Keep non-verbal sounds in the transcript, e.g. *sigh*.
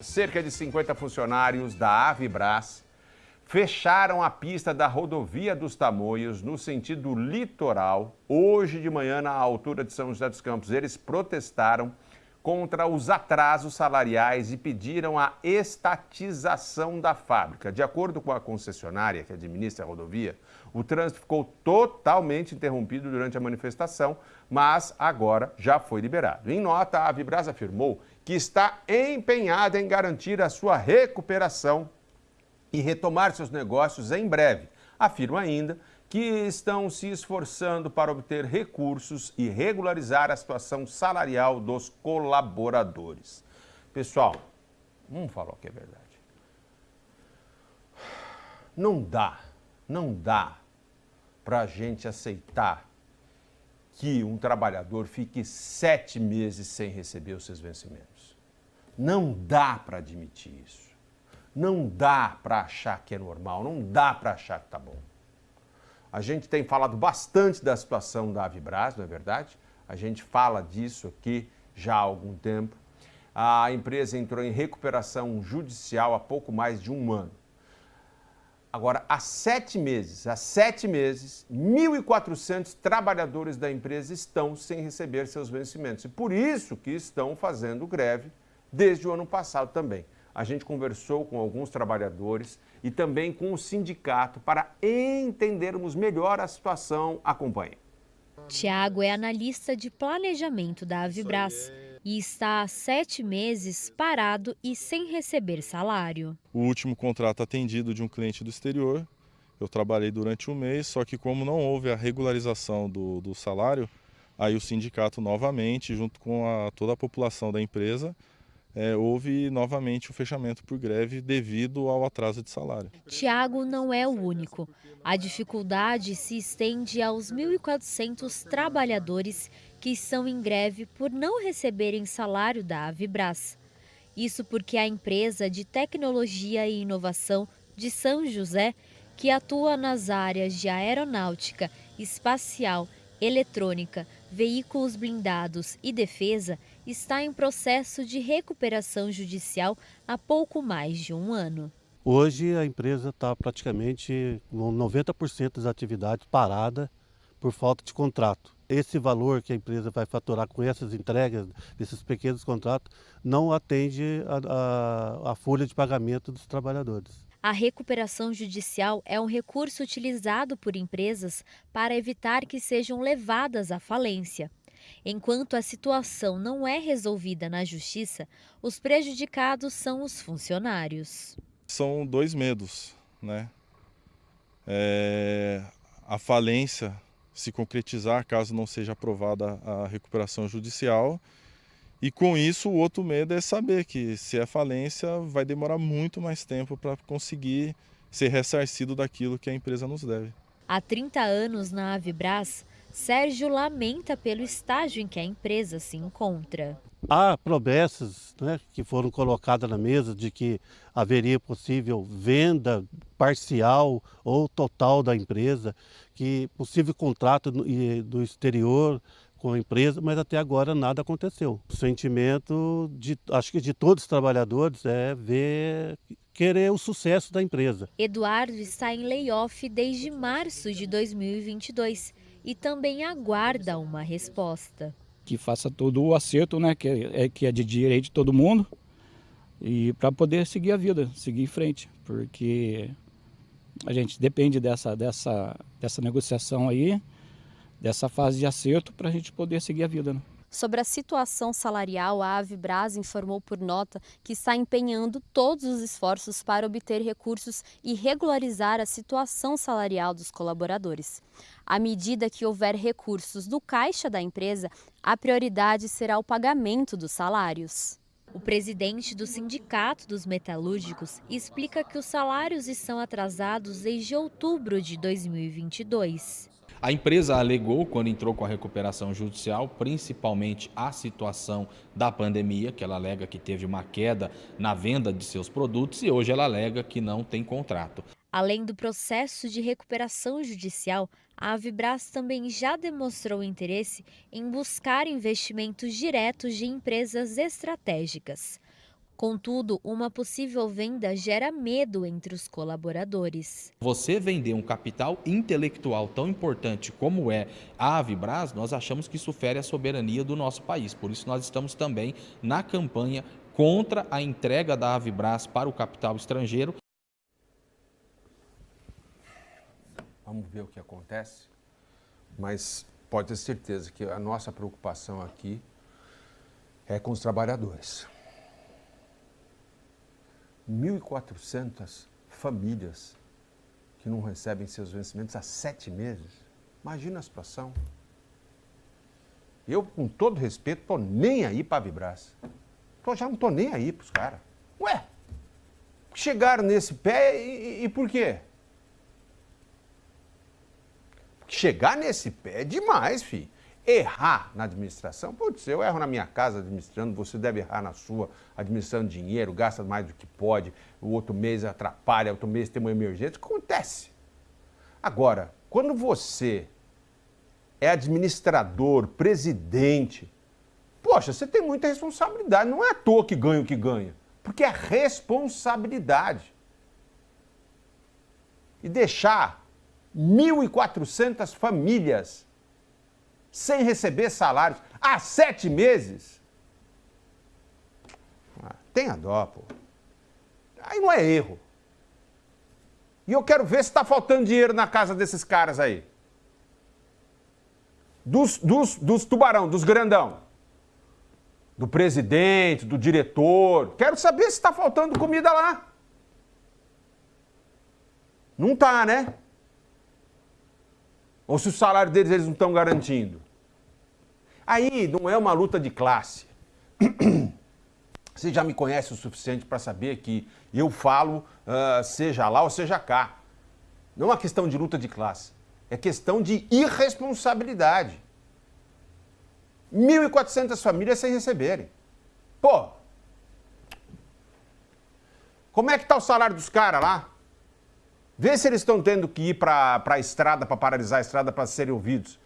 Cerca de 50 funcionários da Avibras fecharam a pista da rodovia dos Tamoios no sentido litoral hoje de manhã na altura de São José dos Campos. Eles protestaram contra os atrasos salariais e pediram a estatização da fábrica. De acordo com a concessionária que administra a rodovia, o trânsito ficou totalmente interrompido durante a manifestação, mas agora já foi liberado. Em nota, a Avibras afirmou que está empenhada em garantir a sua recuperação e retomar seus negócios em breve. Afirma ainda que estão se esforçando para obter recursos e regularizar a situação salarial dos colaboradores. Pessoal, vamos falar o que é verdade. Não dá, não dá para a gente aceitar que um trabalhador fique sete meses sem receber os seus vencimentos. Não dá para admitir isso. Não dá para achar que é normal, não dá para achar que está bom. A gente tem falado bastante da situação da Avibras, não é verdade? A gente fala disso aqui já há algum tempo. A empresa entrou em recuperação judicial há pouco mais de um ano. Agora, há sete meses, há sete meses, 1.400 trabalhadores da empresa estão sem receber seus vencimentos. E por isso que estão fazendo greve desde o ano passado também. A gente conversou com alguns trabalhadores e também com o sindicato para entendermos melhor a situação. Acompanhe. Tiago é analista de planejamento da Avibras e está há sete meses parado e sem receber salário. O último contrato atendido de um cliente do exterior, eu trabalhei durante um mês, só que como não houve a regularização do, do salário, aí o sindicato novamente, junto com a, toda a população da empresa, é, houve novamente o fechamento por greve devido ao atraso de salário. Tiago não é o único. A dificuldade se estende aos 1.400 trabalhadores que estão em greve por não receberem salário da Avibras. Isso porque a empresa de tecnologia e inovação de São José, que atua nas áreas de aeronáutica, espacial eletrônica, veículos blindados e defesa está em processo de recuperação judicial há pouco mais de um ano. Hoje a empresa está praticamente com 90% das atividades parada por falta de contrato. Esse valor que a empresa vai faturar com essas entregas, desses pequenos contratos, não atende a, a, a folha de pagamento dos trabalhadores. A recuperação judicial é um recurso utilizado por empresas para evitar que sejam levadas à falência. Enquanto a situação não é resolvida na justiça, os prejudicados são os funcionários. São dois medos, né? É, a falência se concretizar caso não seja aprovada a recuperação judicial e com isso, o outro medo é saber que se é falência, vai demorar muito mais tempo para conseguir ser ressarcido daquilo que a empresa nos deve. Há 30 anos na Avibras, Sérgio lamenta pelo estágio em que a empresa se encontra. Há promessas né, que foram colocadas na mesa de que haveria possível venda parcial ou total da empresa, que possível contrato do exterior com a empresa, mas até agora nada aconteceu. O sentimento, de, acho que de todos os trabalhadores, é ver, querer o sucesso da empresa. Eduardo está em layoff desde março de 2022 e também aguarda uma resposta. Que faça todo o acerto, né, que é, que é de direito de todo mundo, e para poder seguir a vida, seguir em frente, porque a gente depende dessa, dessa, dessa negociação aí, dessa fase de acerto para a gente poder seguir a vida. Né? Sobre a situação salarial, a Avibras informou por nota que está empenhando todos os esforços para obter recursos e regularizar a situação salarial dos colaboradores. À medida que houver recursos do caixa da empresa, a prioridade será o pagamento dos salários. O presidente do Sindicato dos Metalúrgicos explica que os salários estão atrasados desde outubro de 2022. A empresa alegou, quando entrou com a recuperação judicial, principalmente a situação da pandemia, que ela alega que teve uma queda na venda de seus produtos e hoje ela alega que não tem contrato. Além do processo de recuperação judicial, a Avibras também já demonstrou interesse em buscar investimentos diretos de empresas estratégicas. Contudo, uma possível venda gera medo entre os colaboradores. Você vender um capital intelectual tão importante como é a Avibras, nós achamos que isso fere a soberania do nosso país. Por isso nós estamos também na campanha contra a entrega da Avibras para o capital estrangeiro. Vamos ver o que acontece, mas pode ter certeza que a nossa preocupação aqui é com os trabalhadores. 1.400 famílias que não recebem seus vencimentos há sete meses. Imagina a situação. Eu, com todo respeito, tô nem aí para Vibras. Tô, já não tô nem aí para os caras. Ué, chegaram nesse pé e, e por quê? Chegar nesse pé é demais, filho errar na administração, putz, eu erro na minha casa administrando, você deve errar na sua, administrando dinheiro, gasta mais do que pode, o outro mês atrapalha, outro mês tem uma emergência, acontece. Agora, quando você é administrador, presidente, poxa, você tem muita responsabilidade, não é à toa que ganha o que ganha, porque é responsabilidade. E deixar 1.400 famílias sem receber salários há sete meses. Ah, tenha dó, pô. Aí não é erro. E eu quero ver se está faltando dinheiro na casa desses caras aí. Dos, dos, dos tubarão, dos grandão. Do presidente, do diretor. Quero saber se está faltando comida lá. Não tá, né? Ou se o salário deles eles não estão garantindo. Aí não é uma luta de classe. *clears throat* Você já me conhece o suficiente para saber que eu falo, uh, seja lá ou seja cá. Não é uma questão de luta de classe. É questão de irresponsabilidade. 1.400 famílias sem receberem. Pô, como é que está o salário dos caras lá? Vê se eles estão tendo que ir para a estrada, para paralisar a estrada, para serem ouvidos.